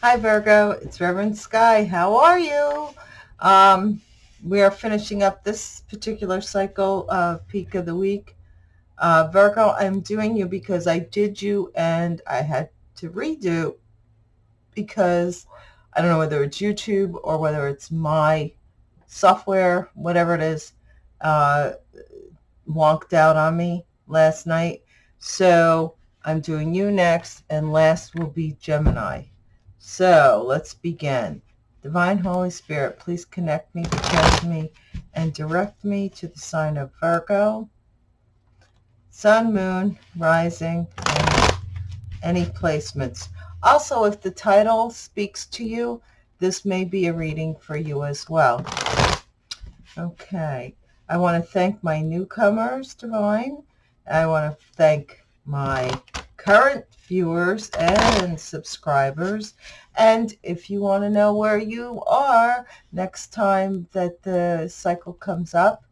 Hi Virgo, it's Reverend Sky. How are you? Um, we are finishing up this particular cycle of Peak of the Week. Uh, Virgo, I'm doing you because I did you and I had to redo because I don't know whether it's YouTube or whether it's my software, whatever it is, uh, wonked out on me last night. So I'm doing you next and last will be Gemini. So let's begin. Divine Holy Spirit, please connect me, protect me, and direct me to the sign of Virgo, Sun, Moon, Rising, any placements. Also, if the title speaks to you, this may be a reading for you as well. Okay. I want to thank my newcomers, Divine. I want to thank my current viewers and subscribers. And if you want to know where you are next time that the cycle comes up,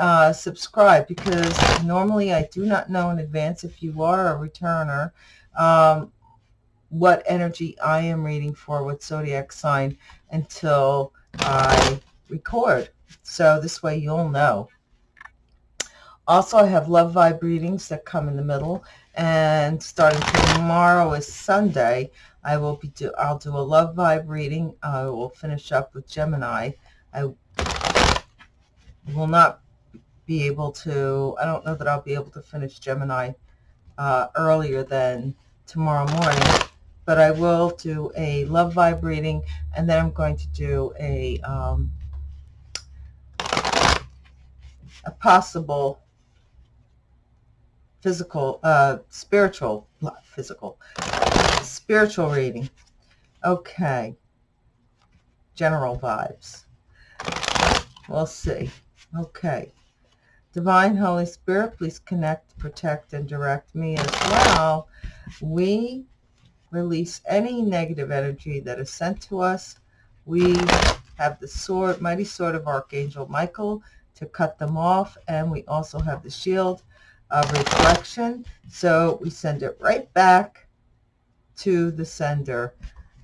uh, subscribe because normally I do not know in advance if you are a returner um, what energy I am reading for, what zodiac sign until I record. So this way you'll know. Also, I have love vibe readings that come in the middle. And starting tomorrow is Sunday, I will be do I'll do a love vibe reading. I will finish up with Gemini. I will not be able to, I don't know that I'll be able to finish Gemini uh, earlier than tomorrow morning, but I will do a love vibe reading and then I'm going to do a, um, a possible physical, uh, spiritual, not physical, spiritual reading. Okay. General vibes. We'll see. Okay. Divine Holy Spirit, please connect, protect, and direct me as well. We release any negative energy that is sent to us. We have the sword, mighty sword of Archangel Michael to cut them off. And we also have the shield of reflection. So we send it right back to the sender.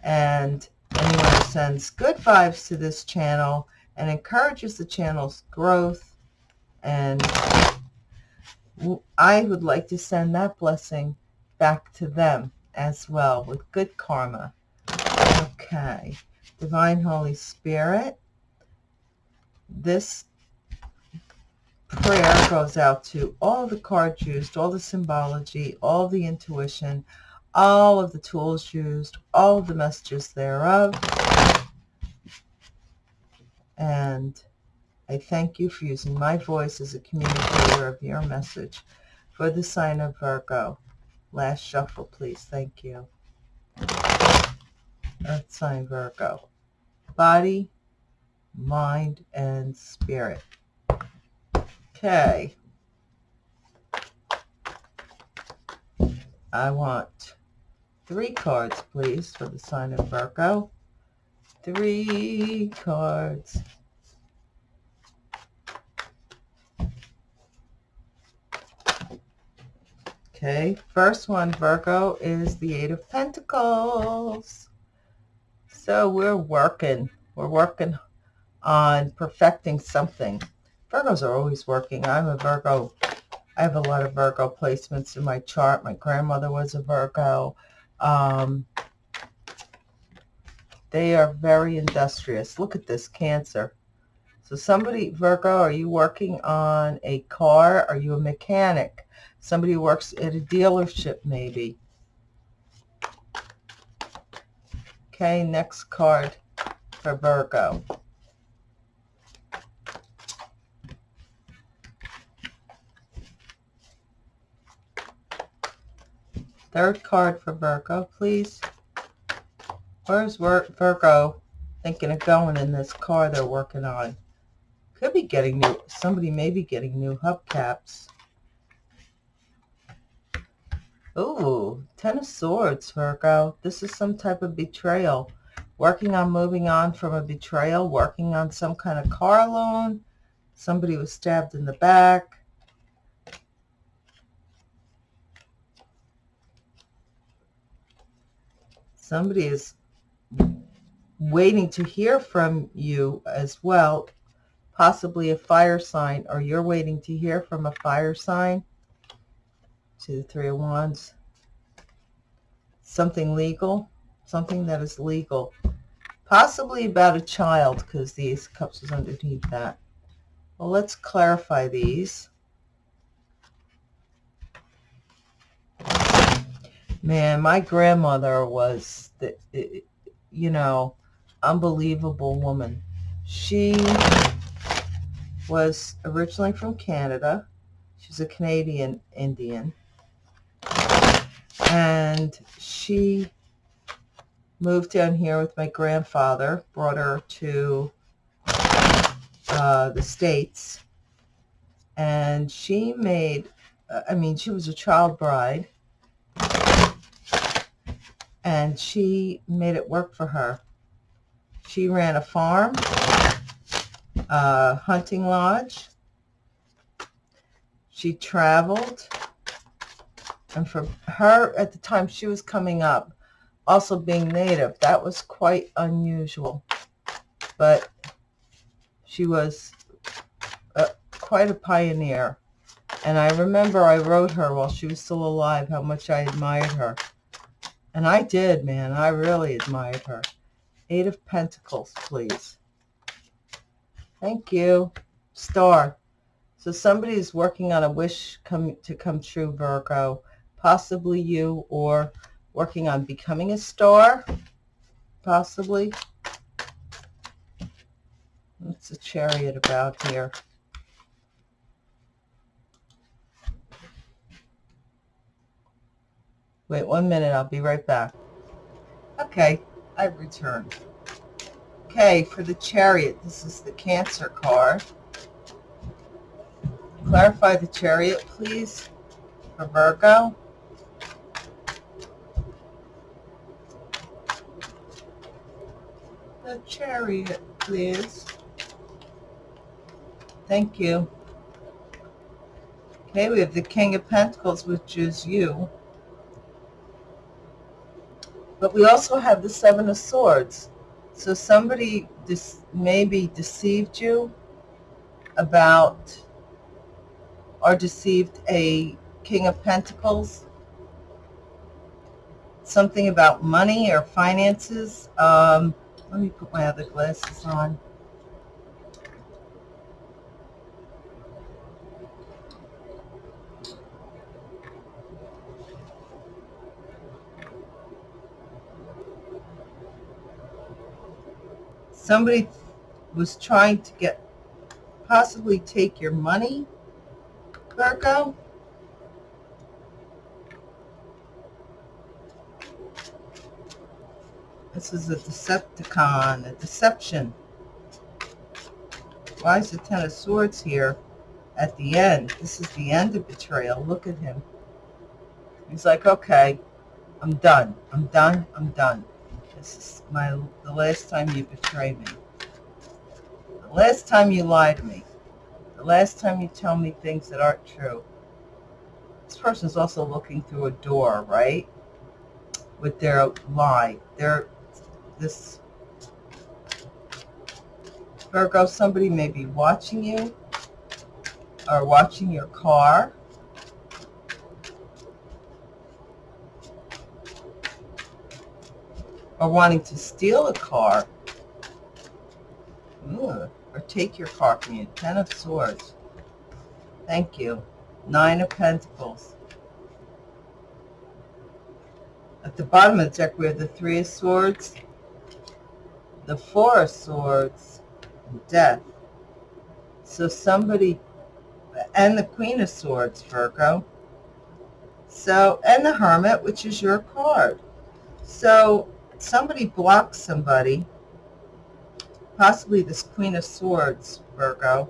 And anyone who sends good vibes to this channel and encourages the channel's growth and I would like to send that blessing back to them as well with good karma. Okay. Divine Holy Spirit, this prayer goes out to all the cards used, all the symbology, all the intuition, all of the tools used, all of the messages thereof. And I thank you for using my voice as a communicator of your message for the sign of Virgo. Last shuffle, please. Thank you. Earth sign Virgo. Body, mind, and spirit. Okay. I want three cards, please, for the sign of Virgo. Three cards. Okay, first one, Virgo, is the Eight of Pentacles. So we're working. We're working on perfecting something. Virgos are always working. I'm a Virgo. I have a lot of Virgo placements in my chart. My grandmother was a Virgo. Um, they are very industrious. Look at this, Cancer. So somebody, Virgo, are you working on a car? Are you a mechanic? Somebody works at a dealership, maybe. Okay, next card for Virgo. Third card for Virgo, please. Where's Virgo thinking of going in this car they're working on? Could be getting new, somebody may be getting new hubcaps. Ooh, Ten of Swords, Virgo. This is some type of betrayal. Working on moving on from a betrayal, working on some kind of car loan. Somebody was stabbed in the back. Somebody is waiting to hear from you as well, possibly a fire sign, or you're waiting to hear from a fire sign. To the Three of Wands. Something legal, something that is legal. Possibly about a child, because the Cups is underneath that. Well, let's clarify these. Man, my grandmother was, the, you know, unbelievable woman. She was originally from Canada. She's a Canadian Indian. And she moved down here with my grandfather, brought her to uh, the States. And she made, I mean, she was a child bride. And she made it work for her. She ran a farm, a hunting lodge. She traveled. And for her, at the time she was coming up, also being native, that was quite unusual. But she was a, quite a pioneer. And I remember I wrote her while she was still alive how much I admired her. And I did, man. I really admired her. Eight of Pentacles, please. Thank you. Star. So somebody is working on a wish come to come true, Virgo. Possibly you or working on becoming a star. Possibly. What's the chariot about here? Wait one minute. I'll be right back. Okay. I've returned. Okay, for the chariot, this is the Cancer card. Clarify the chariot, please, for Virgo. The chariot, please. Thank you. Okay, we have the King of Pentacles, which is you. But we also have the Seven of Swords. So somebody maybe deceived you about or deceived a King of Pentacles. Something about money or finances. Um, let me put my other glasses on. Somebody was trying to get, possibly take your money, Virgo. This is a Decepticon, a deception. Why is the Ten of Swords here at the end? This is the end of betrayal. Look at him. He's like, okay, I'm done. I'm done. I'm done. This is my the last time you betrayed me. The last time you lie to me. The last time you tell me things that aren't true. This person's also looking through a door, right? With their lie. They're this Virgo, somebody may be watching you or watching your car or wanting to steal a car Ooh, or take your car from you. Ten of Swords. Thank you. Nine of Pentacles. At the bottom of the deck, we have the Three of Swords, the Four of Swords, and Death. So somebody, and the Queen of Swords, Virgo. So, and the Hermit, which is your card. So somebody blocks somebody, possibly this Queen of Swords, Virgo.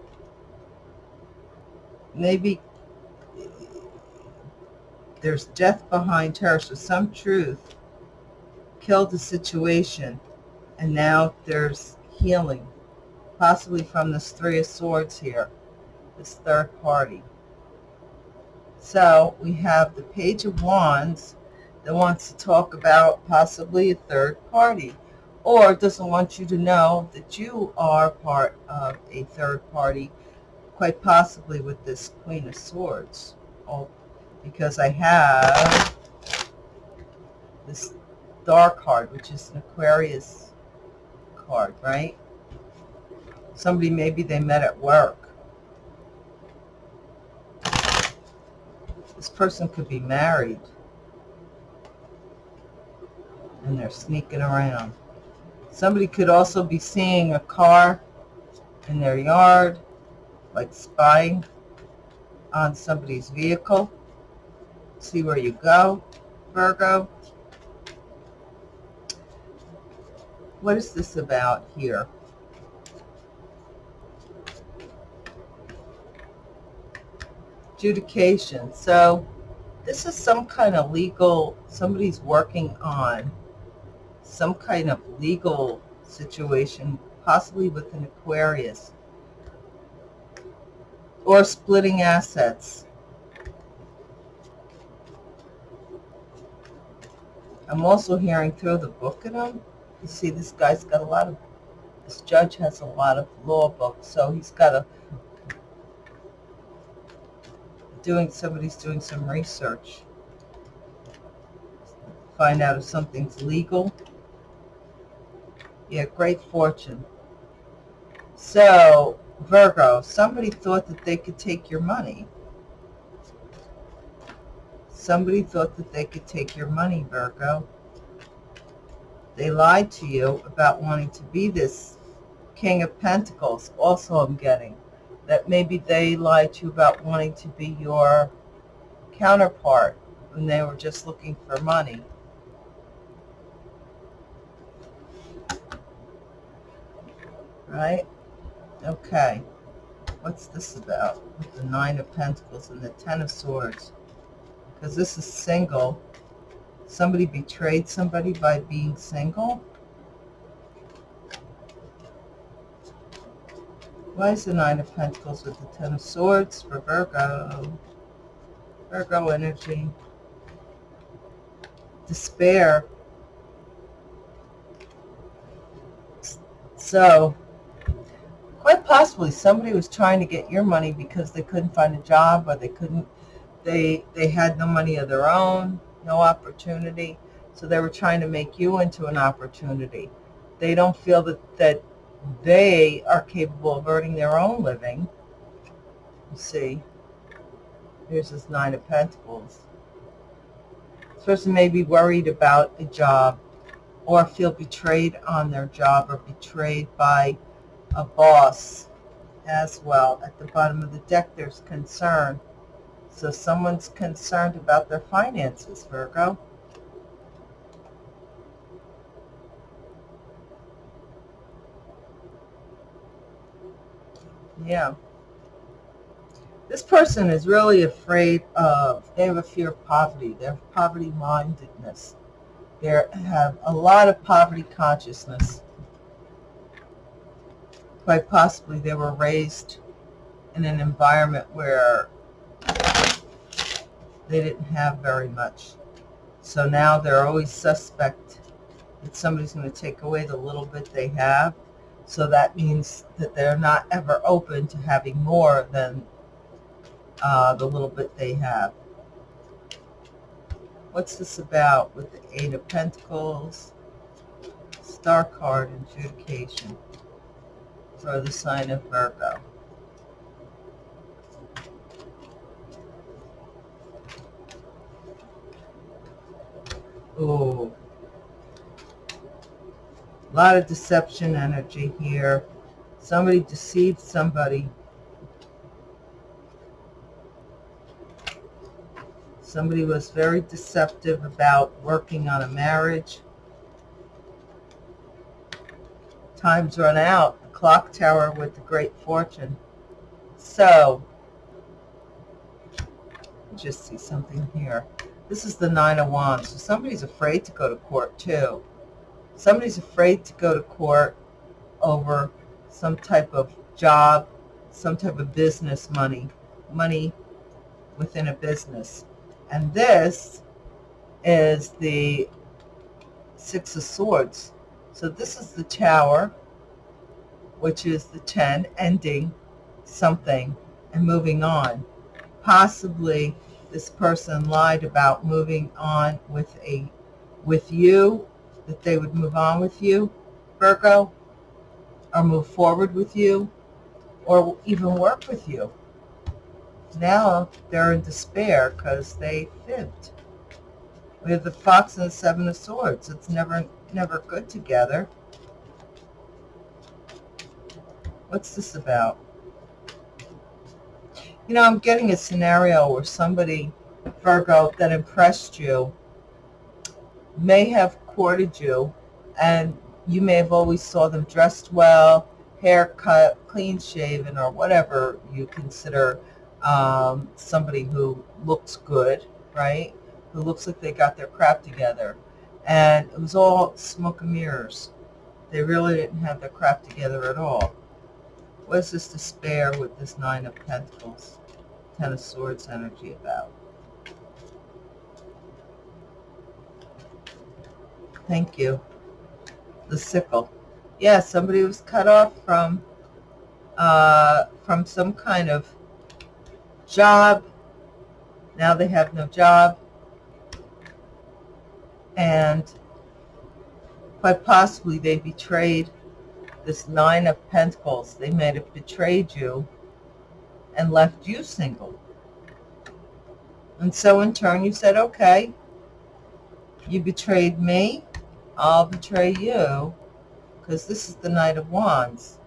Maybe there's death behind her, so some truth killed the situation, and now there's healing, possibly from this Three of Swords here, this third party. So we have the Page of Wands, that wants to talk about possibly a third party or doesn't want you to know that you are part of a third party, quite possibly with this Queen of Swords. Oh, because I have this Star card, which is an Aquarius card, right? Somebody maybe they met at work. This person could be married. And they're sneaking around. Somebody could also be seeing a car in their yard, like spying on somebody's vehicle. See where you go, Virgo. What is this about here? Adjudication. So this is some kind of legal, somebody's working on some kind of legal situation, possibly with an Aquarius, or splitting assets. I'm also hearing throw the book at him. You see, this guy's got a lot of, this judge has a lot of law books, so he's got a, doing, somebody's doing some research. Find out if something's legal. Yeah, great fortune. So, Virgo, somebody thought that they could take your money. Somebody thought that they could take your money, Virgo. They lied to you about wanting to be this King of Pentacles. Also, I'm getting that maybe they lied to you about wanting to be your counterpart when they were just looking for money. Right? Okay. What's this about? With the Nine of Pentacles and the Ten of Swords. Because this is single somebody betrayed somebody by being single? Why is the Nine of Pentacles with the Ten of Swords for Virgo? Virgo energy. Despair. So, possibly somebody was trying to get your money because they couldn't find a job or they couldn't, they, they had no money of their own no opportunity. So they were trying to make you into an opportunity. They don't feel that, that they are capable of earning their own living. You see, here's this Nine of Pentacles. This person may be worried about a job or feel betrayed on their job or betrayed by a boss as well. At the bottom of the deck, there's concern. So someone's concerned about their finances, Virgo. Yeah. This person is really afraid of, they have a fear of poverty. They have poverty-mindedness. They have a lot of poverty consciousness. Quite possibly they were raised in an environment where they didn't have very much. So now they're always suspect that somebody's going to take away the little bit they have. So that means that they're not ever open to having more than uh, the little bit they have. What's this about with the Eight of Pentacles, Star card, adjudication for the sign of Virgo? Oh, a lot of deception energy here. Somebody deceived somebody. Somebody was very deceptive about working on a marriage. Time's run out. Clock tower with the great fortune. So, just see something here. This is the Nine of Wands. So somebody's afraid to go to court too. Somebody's afraid to go to court over some type of job, some type of business money, money within a business. And this is the Six of Swords. So this is the tower, which is the 10, ending something and moving on. Possibly this person lied about moving on with a with you, that they would move on with you, Virgo, or move forward with you, or even work with you. Now they're in despair because they fibbed. We have the fox and the seven of swords. It's never, never good together. What's this about? You know, I'm getting a scenario where somebody, Virgo, that impressed you may have courted you and you may have always saw them dressed well, haircut, clean shaven, or whatever you consider um, somebody who looks good, right? Who looks like they got their crap together. And it was all smoke and mirrors. They really didn't have their crap together at all. What is this despair with this Nine of Pentacles, Ten of Swords energy about? Thank you. The sickle. Yeah, somebody was cut off from uh, from some kind of job. Now they have no job. And quite possibly they betrayed this Nine of Pentacles. They may have betrayed you and left you single. And so in turn you said, okay, you betrayed me, I'll betray you, because this is the Knight of Wands.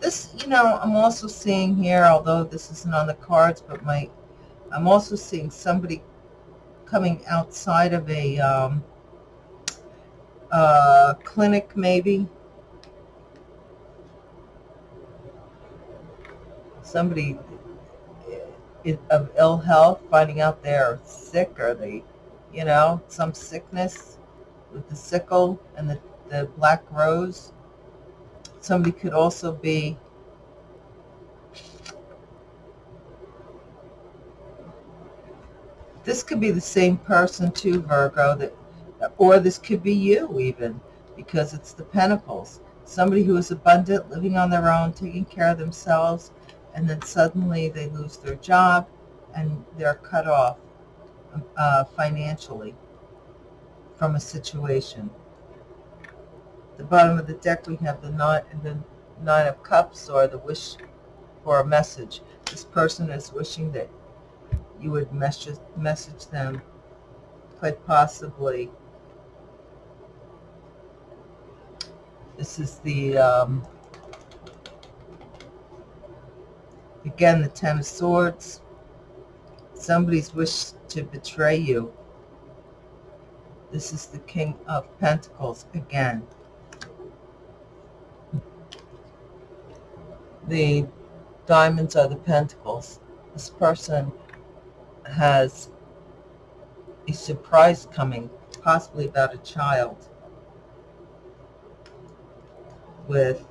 This, you know, I'm also seeing here, although this isn't on the cards, but my, I'm also seeing somebody coming outside of a um, uh, clinic, maybe. Somebody of ill health, finding out they're sick or they, you know, some sickness with the sickle and the, the black rose. Somebody could also be this could be the same person too, Virgo, that, or this could be you even, because it's the Pentacles. Somebody who is abundant, living on their own, taking care of themselves, and then suddenly they lose their job and they're cut off uh, financially from a situation the bottom of the deck we have the nine, the nine of cups or the wish for a message. This person is wishing that you would message, message them quite possibly. This is the, um, again, the Ten of Swords. Somebody's wished to betray you. This is the King of Pentacles again. the diamonds are the pentacles. This person has a surprise coming, possibly about a child with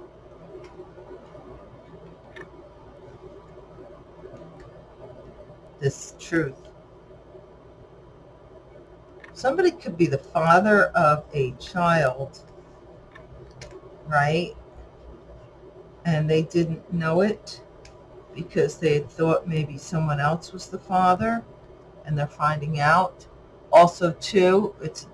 this truth. Somebody could be the father of a child, right? and they didn't know it because they had thought maybe someone else was the father and they're finding out. Also, too, it's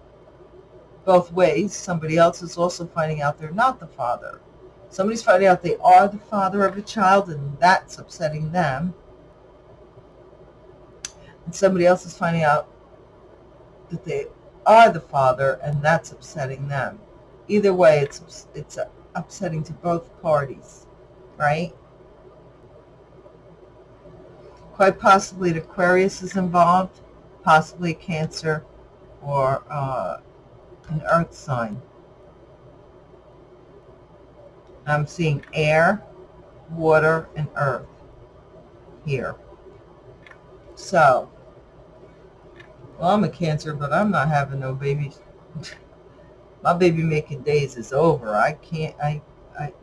both ways. Somebody else is also finding out they're not the father. Somebody's finding out they are the father of a child and that's upsetting them. And somebody else is finding out that they are the father and that's upsetting them. Either way, it's, it's upsetting to both parties, right? Quite possibly Aquarius is involved, possibly Cancer or uh, an earth sign. I'm seeing air, water, and earth here. So, well, I'm a Cancer, but I'm not having no babies. my baby making days is over. I can't, I, I,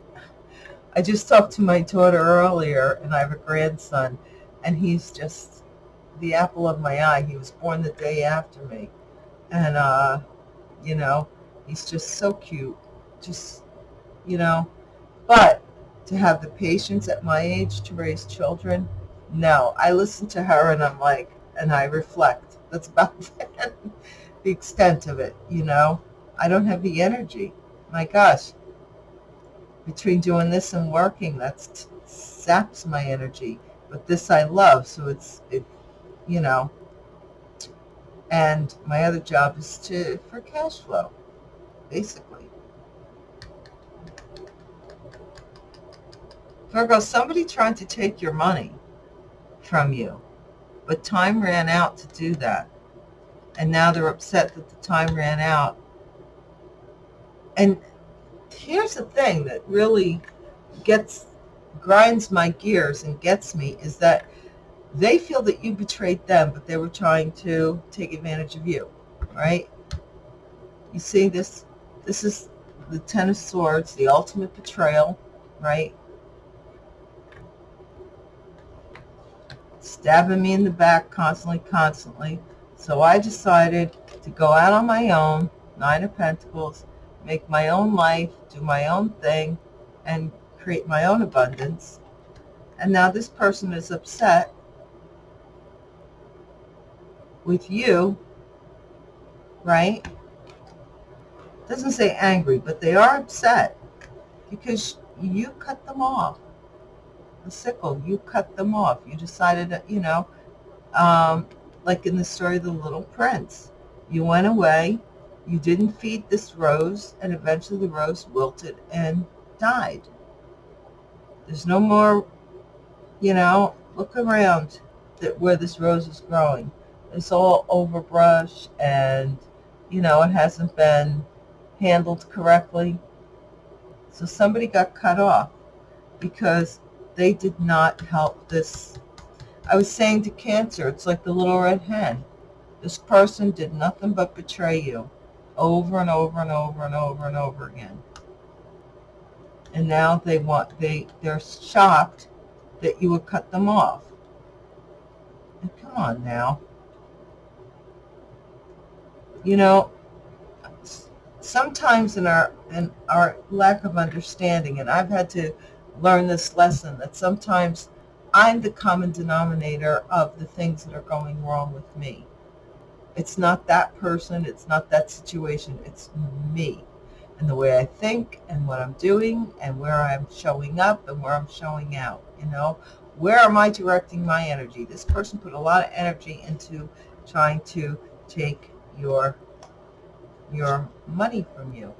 I just talked to my daughter earlier and I have a grandson and he's just the apple of my eye. He was born the day after me. And, uh, you know, He's just so cute. Just, you know. But to have the patience at my age to raise children, no. I listen to her and I'm like, and I reflect. That's about the extent of it, you know. I don't have the energy. My gosh. Between doing this and working, that saps my energy. But this I love, so it's, it, you know. And my other job is to for cash flow, basically. Virgo, somebody tried to take your money from you, but time ran out to do that. And now they're upset that the time ran out. And here's the thing that really gets grinds my gears and gets me is that they feel that you betrayed them, but they were trying to take advantage of you, right? You see this? This is the Ten of Swords, the ultimate betrayal, right? Stabbing me in the back constantly, constantly. So I decided to go out on my own, Nine of Pentacles, make my own life, do my own thing, and create my own abundance. And now this person is upset with you, right? Doesn't say angry, but they are upset because you cut them off. The sickle, you cut them off. You decided, you know, um, like in the story of the little prince. You went away, you didn't feed this rose, and eventually the rose wilted and died. There's no more, you know, look around that where this rose is growing it's all overbrush and, you know, it hasn't been handled correctly. So somebody got cut off because they did not help this. I was saying to Cancer, it's like the little red hen. This person did nothing but betray you over and over and over and over and over again. And now they want, they, they're shocked that you would cut them off. And come on now you know, sometimes in our in our lack of understanding, and I've had to learn this lesson that sometimes I'm the common denominator of the things that are going wrong with me. It's not that person, it's not that situation, it's me and the way I think and what I'm doing and where I'm showing up and where I'm showing out, you know. Where am I directing my energy? This person put a lot of energy into trying to take your your money from you.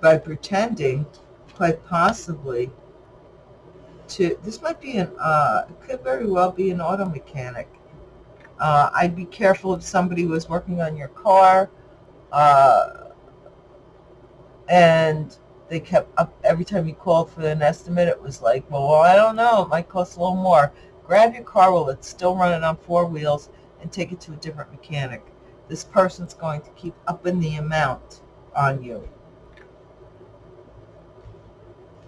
By pretending, quite possibly, to, this might be an, uh, could very well be an auto mechanic. Uh, I'd be careful if somebody was working on your car, uh, and they kept up every time you called for an estimate, it was like, well, I don't know, it might cost a little more. Grab your car while it's still running on four wheels and take it to a different mechanic. This person's going to keep upping the amount on you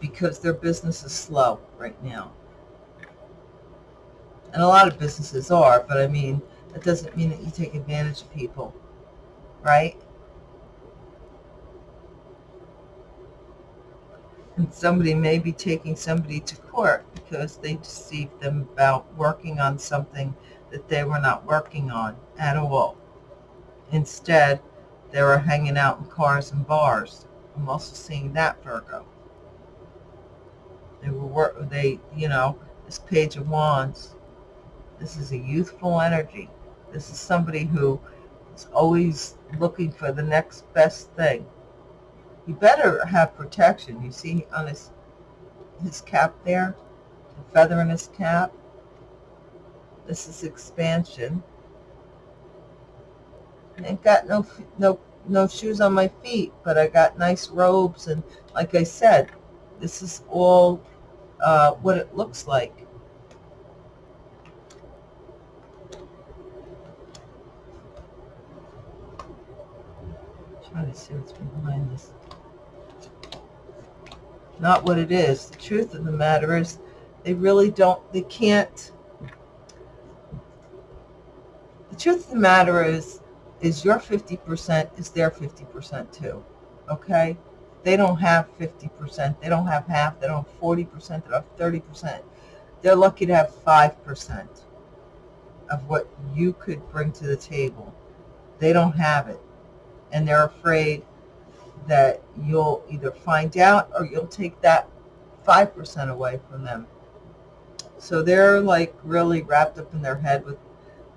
because their business is slow right now. And a lot of businesses are, but I mean, that doesn't mean that you take advantage of people, right? And somebody may be taking somebody to court because they deceived them about working on something that they were not working on at all. Instead, they were hanging out in cars and bars. I'm also seeing that, Virgo. They were, work, they, you know, this Page of Wands, this is a youthful energy. This is somebody who is always looking for the next best thing. You better have protection. You see on his his cap there, the feather in his cap. This is expansion. I ain't got no no no shoes on my feet, but I got nice robes and like I said, this is all uh, what it looks like. Trying to see what's behind this not what it is. The truth of the matter is they really don't, they can't, the truth of the matter is, is your 50% is their 50% too. Okay? They don't have 50%. They don't have half. They don't have 40%. They don't have 30%. They're lucky to have 5% of what you could bring to the table. They don't have it. And they're afraid that you'll either find out or you'll take that 5% away from them. So they're like really wrapped up in their head with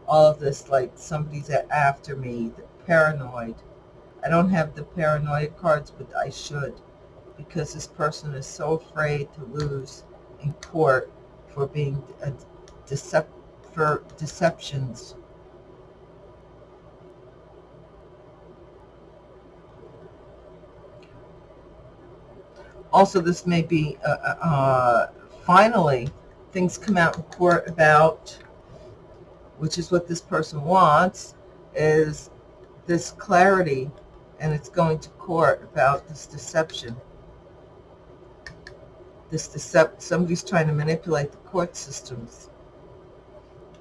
all of this, like somebody's after me, paranoid. I don't have the paranoid cards, but I should because this person is so afraid to lose in court for being a decep for deceptions. Also, this may be, uh, uh, uh finally, things come out in court about, which is what this person wants, is this clarity, and it's going to court about this deception. This decept somebody's trying to manipulate the court systems.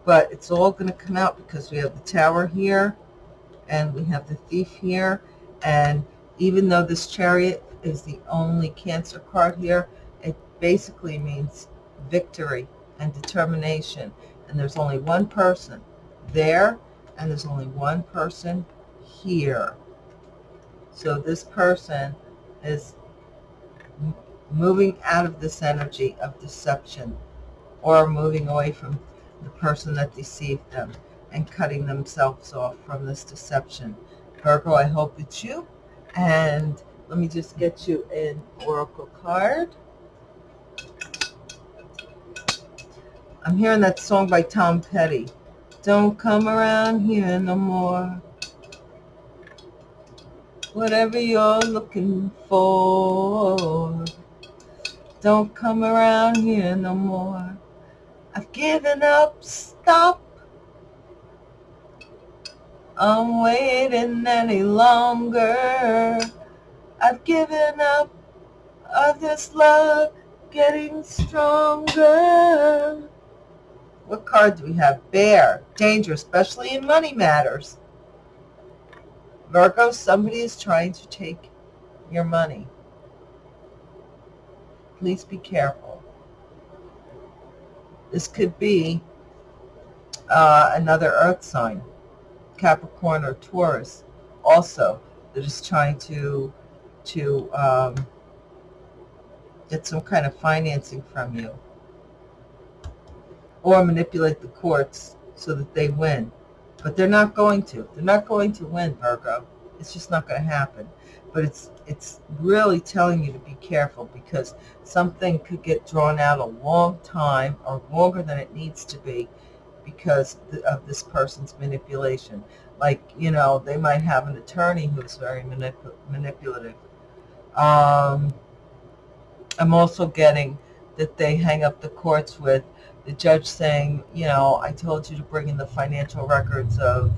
But it's all going to come out because we have the tower here, and we have the thief here, and even though this chariot is the only cancer card here, it basically means victory and determination. And there's only one person there, and there's only one person here. So this person is moving out of this energy of deception or moving away from the person that deceived them and cutting themselves off from this deception. Virgo, I hope it's you. And let me just get you an oracle card. I'm hearing that song by Tom Petty. Don't come around here no more. Whatever you're looking for. Don't come around here no more. I've given up. Stop. I'm waiting any longer. I've given up of this love getting stronger. What card do we have? Bear. Danger, especially in money matters. Virgo, somebody is trying to take your money. Please be careful. This could be uh, another earth sign, Capricorn or Taurus, also, that is trying to to um, get some kind of financing from you or manipulate the courts so that they win. But they're not going to. They're not going to win, Virgo. It's just not going to happen. But it's it's really telling you to be careful because something could get drawn out a long time or longer than it needs to be because of this person's manipulation. Like, you know, they might have an attorney who's very manip manipulative um, I'm also getting that they hang up the courts with the judge saying, you know, I told you to bring in the financial records of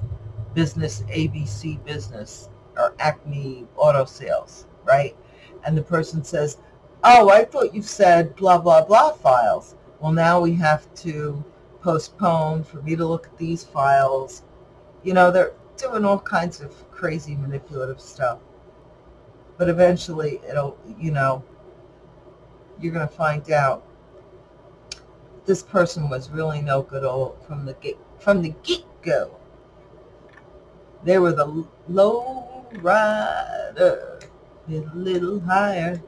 business ABC business or Acme auto sales, right? And the person says, oh, I thought you said blah, blah, blah files. Well, now we have to postpone for me to look at these files. You know, they're doing all kinds of crazy manipulative stuff. But eventually it'll, you know, you're going to find out this person was really no good all from the get from the get-go. They were the low rider, a little higher,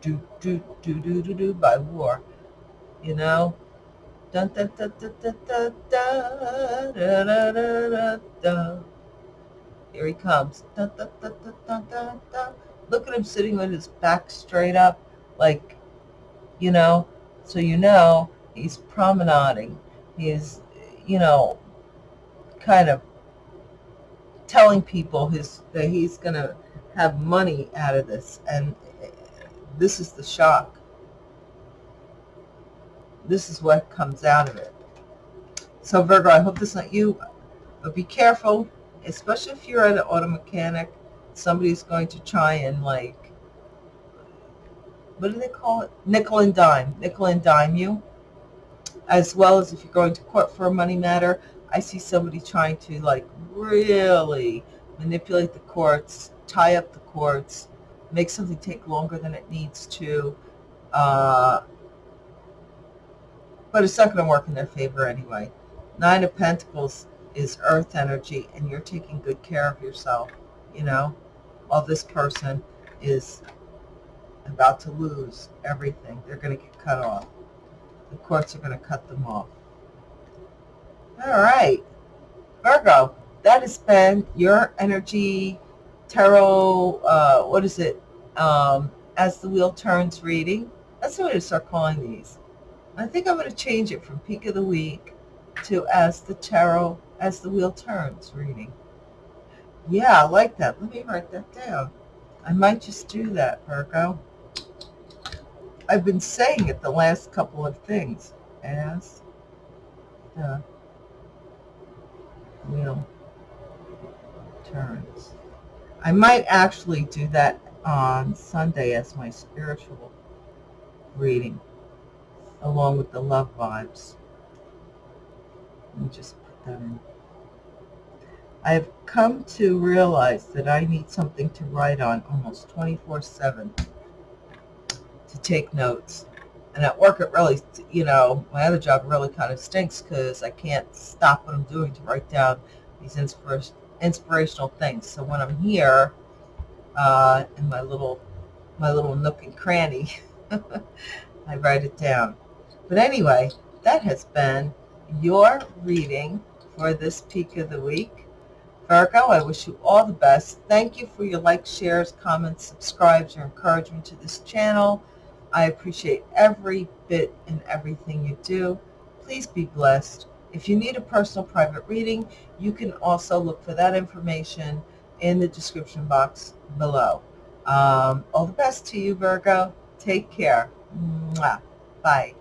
do do do do do do by war, you know. Dun, dun, dun, dun, dun, dun, dun, dun, dun, dun, dun. Here he comes. Dun, dun, dun. Look at him sitting with his back straight up, like, you know, so you know he's promenading. He's, you know, kind of telling people his that he's going to have money out of this. And this is the shock. This is what comes out of it. So Virgo, I hope this is not you, but be careful especially if you're at an auto mechanic, somebody's going to try and like, what do they call it? Nickel and dime. Nickel and dime you. As well as if you're going to court for a money matter, I see somebody trying to like really manipulate the courts, tie up the courts, make something take longer than it needs to. Uh, but it's not going to work in their favor anyway. Nine of Pentacles is earth energy and you're taking good care of yourself, you know. While this person is about to lose everything. They're going to get cut off. The courts are going to cut them off. All right. Virgo, that has been your energy tarot, uh, what is it, um, as the wheel turns reading. That's the way to start calling these. I think I'm going to change it from peak of the week to as the tarot, as the wheel turns reading. Yeah, I like that. Let me write that down. I might just do that, Virgo. I've been saying it the last couple of things. As the wheel turns. I might actually do that on Sunday as my spiritual reading, along with the love vibes. Let me just put that in. I've come to realize that I need something to write on almost 24-7 to take notes. And at work, it really, you know, my other job really kind of stinks because I can't stop what I'm doing to write down these inspir inspirational things. So when I'm here uh, in my little, my little nook and cranny, I write it down. But anyway, that has been your reading for this peak of the week. Virgo, I wish you all the best. Thank you for your likes, shares, comments, subscribes, your encouragement to this channel. I appreciate every bit and everything you do. Please be blessed. If you need a personal private reading, you can also look for that information in the description box below. Um, all the best to you, Virgo. Take care. Mwah. Bye.